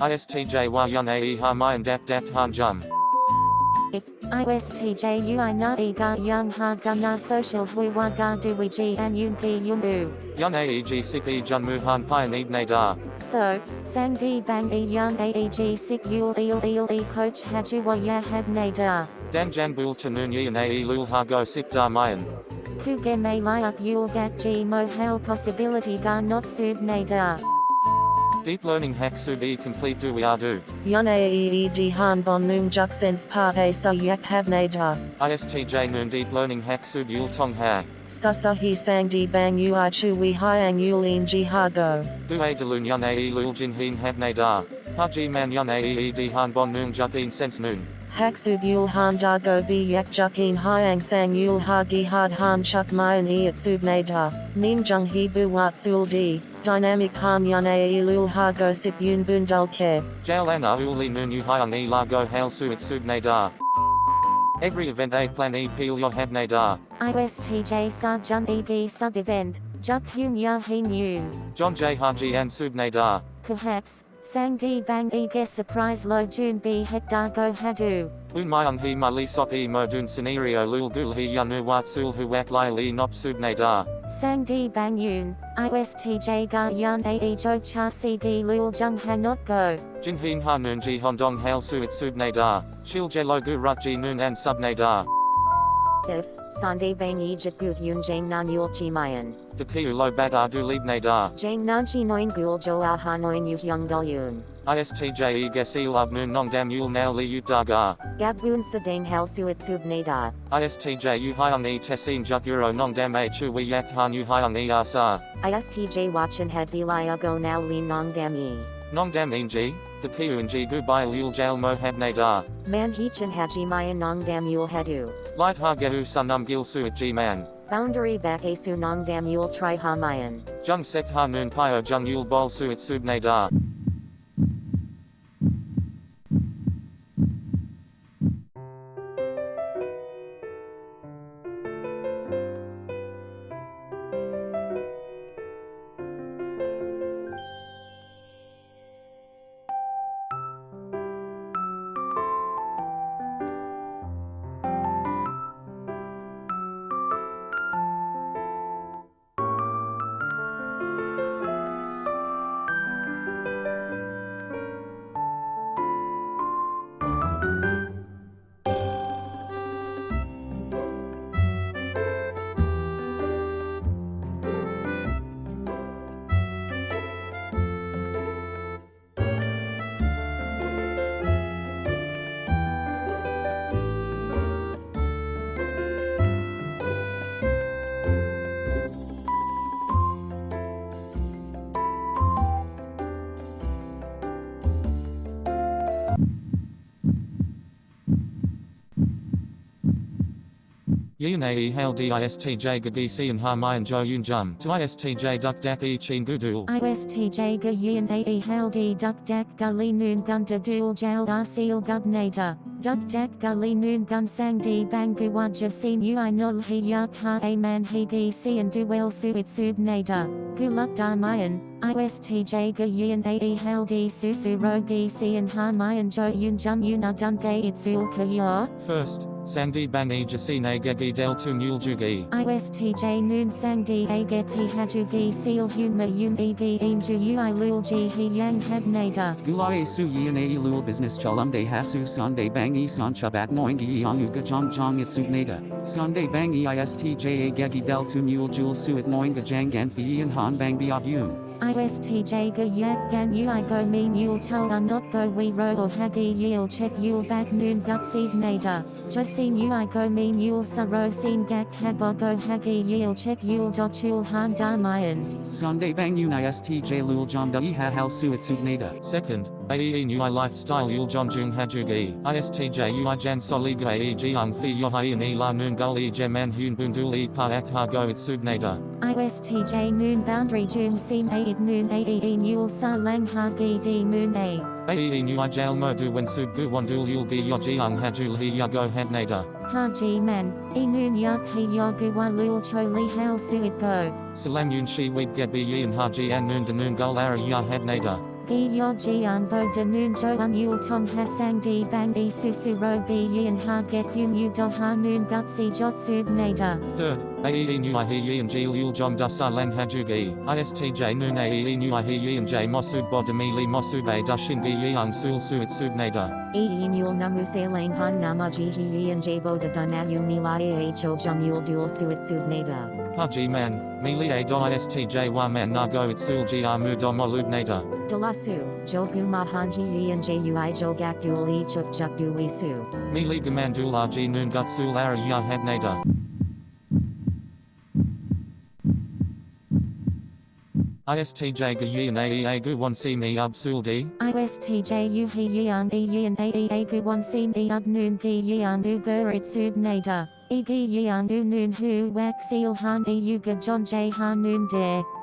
ISTJ wa yun ae ha mayan dap dap han jum. If ISTJ ui na e ga young ha ga na social hui wa ga du wi ji an yun gi yun u. Yun aeg sik e jun mu han pian eb ne da. So, sang di bang e young aeg sik yul eel eel e coach haju wa ya had na da. Dan jan bul tanun yin ae lul ha go sip da mayan. Ku ge me liak yul gat ji mo hal possibility ga not sub na da. Deep learning hack sub e complete do we are do. Yun aeed han bon noom juk sense part a sa yak have na da. ISTJ noon deep learning hack sub yul tong ha. Susa he sang di bang ui chu we hyang yulin ji ha go. Du a delun yun ae lul jin hin have ne da. Ha ji man yun ae han bon noon juk in sense noon. Haksub yul han da go bi yak jukin hyang sang yul ha gi had han chuk mayan e at sub na da. Nim jung he bu wat sul di. Dynamic han yun ae lul go sip yun bundal ke. Jail ana uli noon u hyang e la go hail su it sub ne da. Every event a plan e peel yo have ne da. ISTJ sa jun e gi sub event. Juk hyun ya hin yun. John J Haji and sub ne da. Perhaps, sang di bang e ge surprise lo jun bi het da go hadu. Un myung he ma li sok e mo dun scenario lul gul he yanu wat sul hu wak lai li nop da. Sang di bang yun, ISTJ ga yun ae jo cha si gi lul jung ha not go. Jin hin ha noon ji hondong hail su it sub ne da. Shil je lo gu rut ji noon and sub ne da. If, Sunday bang jagut yun jang nan yul chi mayan. De kiu lo bad a du lib ne da. Jang nan chi noin gul jo a ha noin yut young dul yun. ISTJ e gesil ab noon nong dam yul now li ut da ga. Gabun sa dang hal suit sub ne da. ISTJ u hyung e tesin juk euro nong dam a chu we yak han u hyung e asa. ISTJ watchin heads eli go now lean nong dam e. Nong dam in ji. De kiu in ji gu bai lul jail mo have ne da. Man hichin haji mayan nong dam yul hadu. Light ha gehu sunum gil su it man. Boundary back a su nong dam yul tri ha mayan. Jung sek ha noon pio jung yul bol su it sub ne da. Yun ae hail distj gagisi and ha mayan jo yun jum. To istj duk dak e chin gudul. ISTJ ga yin ae hal di duk dak ga li noon gun da dual jail ar seal gub nada. Duk dak ga li noon gun sang di bang gu wajja sin ui nul yak ha a man hi gi si and du wel su it sub nada. Gu luk da mayan. ISTJ ga yin ae hal di susu ro gi si and ha mayan jo yun jum yun a dun gay ka yor. First, Sangdi bang e jasine gegi del tu mule jugi. ISTJ noon sang di aget hi haju gi seal hun ma yun e gi inju ui lul ji hi yang had nada. Gulai su yin a lul business chalumde hasu sunday bang e san chabat noing e yang uga jong jong it subnada. Sunday bang e istj a gegi del tu mule jul suit noing ga jang gan fi and han bang bi of yun. ISTJ ga yak gan ui go mean yul tul a not go we ro or hagi yil check yul back noon gut seed nada. Just seen ui go mean yul sa ro seen gak habo go hagi yil check yul dot chul han da mayan. Sunday bang yun istj lul jom da e ha hal suit subnada. Second, AEE Nui Lifestyle Yul John Jung Hajugi, ISTJ Ui Jan Soliga E Jiang Fi Yohai E La Noon Gul E Jeman Hun Bundul E Pa Ak Ha Go It Subnada. ISTJ noon boundary jun seem a it noon ae nul sa lang ha gi di moon a. AEE Nui Jail Mo Du When Sub Gu Wandul Yul Gi Yo Jiang Hajul He Ya Go Hadnada. Ha ji man, e noon yak hi yogu wa lul cho li hal su it go. Salam Yun Shi Weed Get Bi Yin Haji De Noon Gul Ara Ya Hadnada. Gi yo jian bo de noon jo un yul tong hasang di bang e susu ro bi yin ha get yun yu do ha noon gut si jot sub nada. Third, AEE Nu I He Yi and Jil Yul Jong Da Lang Hajug E, ISTJ Noon AEE Nu I He Yi and J Mosub Bodami Li Mosub A Da Shingi Sul Suit Sub Nada. E yin yul namu se lang han namaji hi yin jabo de danayu milai ho jum yul dual suit sub nada. Haji Man, Do ISTJ Wa Man Na Go It Sul G R Mu Do Molub Nada. Dalasu, jogu mahan hi yin jui jogak dual e chuk juk du we su. Mi Li Gaman Dul RG Noon Gut Sul Ara Ya Hab Nada. ISTJ Ga Yi and AEA Gu 1 C Mi Ub Sul D. ISTJ u yan e yin a e a gu one sim e ab noon gi yan u gurit sub nada. E u noon hu wak seal han e u ga john j han noon.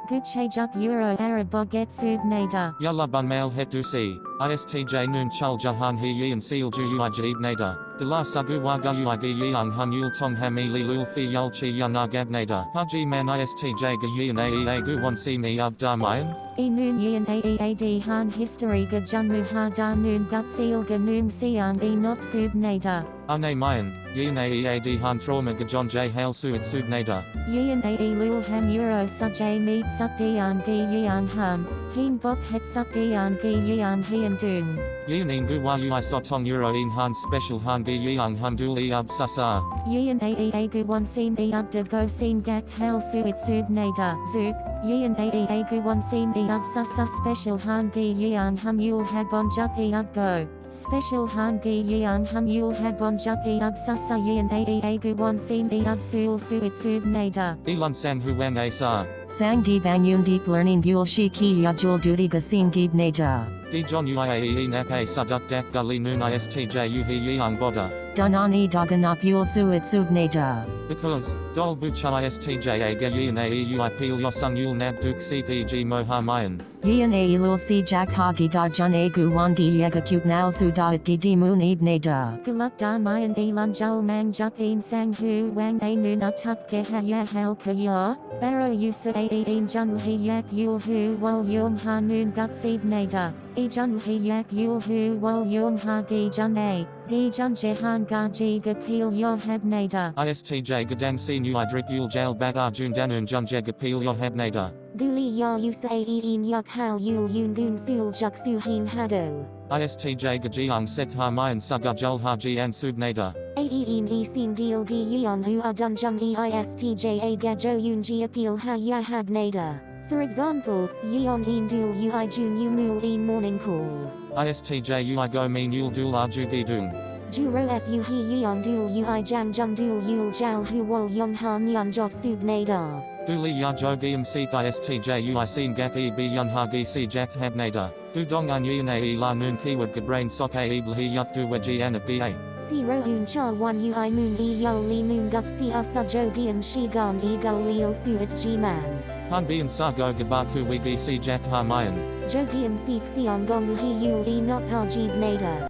Gu che juk euro arab get sub nada. Yalla Bun Mail Het Du Si. ISTJ Noon Chul Jahan He Yi and Seal Ju Ui Jib Nada. De La Sagu Wa Gu Ui Gi Yang Hun Yul Tong Ha Mi Li Lul Fi Yul Chi Yan Agab Nada. Haji Man ISTJ Ga Yi and AEA Gu 1 C Mi Ub Da Mayan. E noon yin a e a d han history ga junmu ha da noon gut seal ga noon sian e not sub nada. Ane Mayan. Yi and AEA D Han Trauma Ga John J Hail Suit Sub Nada. Yin a e lul ham euro sub j meet sub dian gi yan ham. Heen bok het sub dian gi yan hian dung. Yi and In Gu Wa Ui Sotong Euro In Han Special Han Gi Yang Hun Dul E Ub Sasa. Yin a e a gu one sim e ug de go sim gak hel suit sub nada. Zook. Yin a e a gu one sim e ug susa special han gi yan hum yul hag bon juk e ug go. Special han gi yan hum yul hag bon juk e ug susa yin a e a gu one sim e ug sul suit sub nada. Elon Sang Hu Wen A Sa. Sang di bang yun deep learning gul shi ki ya jul duty ga sing gib neja. Di John UIAE Nap A Saduk Dak Gully Noon ISTJ U He Yang Boda. Danani daganap yul suit sub neja. Because, Dol Bucha ISTJ A Ga Yi AE Ui Peel Yosung Yul Nab Duk CPG Moha Mayan. Yin a ilul si jak hagi da jun a gu wangi yega cute now su da it di moon ib neja. Guluk da mayan elan jul mang juk een sang hu wang a noon a tuk ge ha ya hel ka ya. Baro yusa a e een jun hi yak yul hu wal yum ha noon gut seed nada. E jun hi yak yul hu wal yum ha gi jun a. Di jun jehan ga ji ga peel yo heb nada. ISTJ Gadang Si Nu Idrik Yul Jail Bag Arjun Danun Junje Gapil Yohab Nada. Guli ya yusa a e een yak hal yul yun gun sul juk su hin hado. ISTJ Gajiang Sek Ha Mayan Suga Jul Haji and Sub Nada. Aeen e sin deal gi yeon hu adun jum e istj a gajo yun ji appeal ha ya had nada. For example, yeon een dual ui jun yu mul een morning call. ISTJ Ui Go Mean Yul Dul Arju Gidung. Juro fu he yeon dual ui jang jum dual yul jal hu wol yong ha nyan jok sub nada. Duli Ya Jogium Seek ISTJ Ui Sin Gak E B Yun Hagi Si Jack Hab Nada. Du Dong An Yin A La Noon Kiwad Gabrain Sok A Ibl He Yuk Du Waji An A. Si rohun cha one ui moon e yo li moon gup si asa jodium shi gon e go leo suit g man. Han Bien Sa Go Gabaku Wigi Si Jack Ha Mayan. Jodium seek si on gong he yul e not ha jib nada.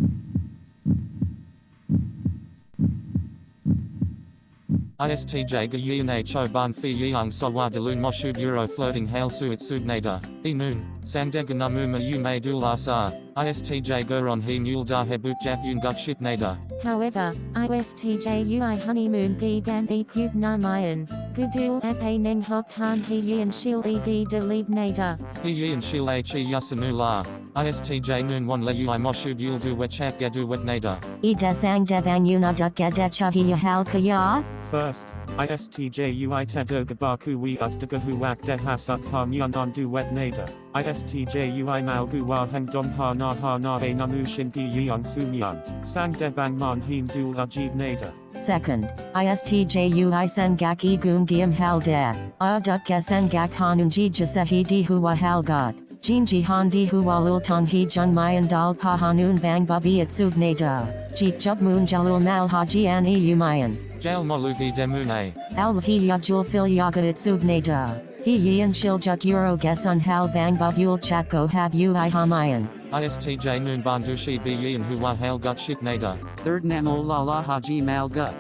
ISTJ A Cho Ban Fi Yang Sawa Delun Moshub Euro Floating Hail Suit Sub Nada. E Noon. Sandega Namuma Yu May Dul. ISTJ Goron He Mule Da Hebut Jap Yun Gut Ship Nada. However, ISTJ UI honeymoon gi gan e cube na mayan, gudul ap a neng hok han he yin shil e gi de lead nada. He Yin Shil A Chi Yasanu La. ISTJ Noon One Le Ui Moshub Yul Du Wechak Gadu Wet Nada. E da sang de bang yuna duk gada chahi ya hal kaya. First, ISTJ UI Tedo Gabaku We Ukdagahu Wak De Hasuk Ha Myandan Du Wet Nada. ISTJ UI Malgu Wa Heng Dom Ha Na Ha Na E Namu Shingi Yeon Sumyan. Sang De Bang Man Heen Dul Ajib Nada. Second, ISTJ UI sen gak e gum giam hal de. A duk gak hanun ji jasehi hal god. Jin ji han di huwa lul tong he jun mayan dal pa hanun bang babi at sub neda. Jeep jub moon jalul mal haji an e umayan. Jail Molugi Demune. Al hi yajul fil yaga at sub neda. He yin shil juk euro gesun hal bang bab yul chako have ui hamayan. ISTJ Noon Bandushi B Yin Huwa Hail Gut Ship Nada. Third Namo Lala Haji Mal Gut.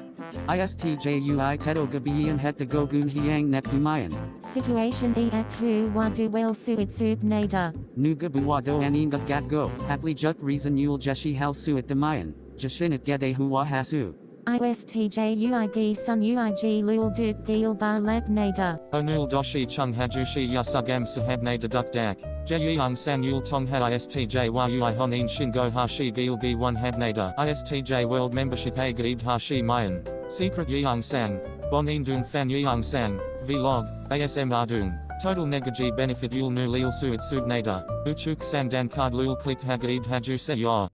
ISTJUI Tedo Gabian Het de Gogun Hiang Net Dumayan. Situation e ak hu wa du wel suit sub nada. Nuga Buwado Aninga Gat Go. Apli Juk Reason Yul Jeshi Hal Suit Demayan. Jashinit Gede Huwa Hasu. ISTJUIG sun UIG lul duk gil ba lab nada. Onul doshi chung hajushi yasugam sahabne deduk dak. Jeyang tong ha ISTJ ui honin shingo hashi gil gi one habnada. ISTJ world membership a gaib hashi mayan. Secret yang sang. Bonin dung fan yang sang. Vlog. ASM ardung. Total negaji benefit yul nu lil suit subnada. Uchuk sang dan card lul click hagaib haju se ya.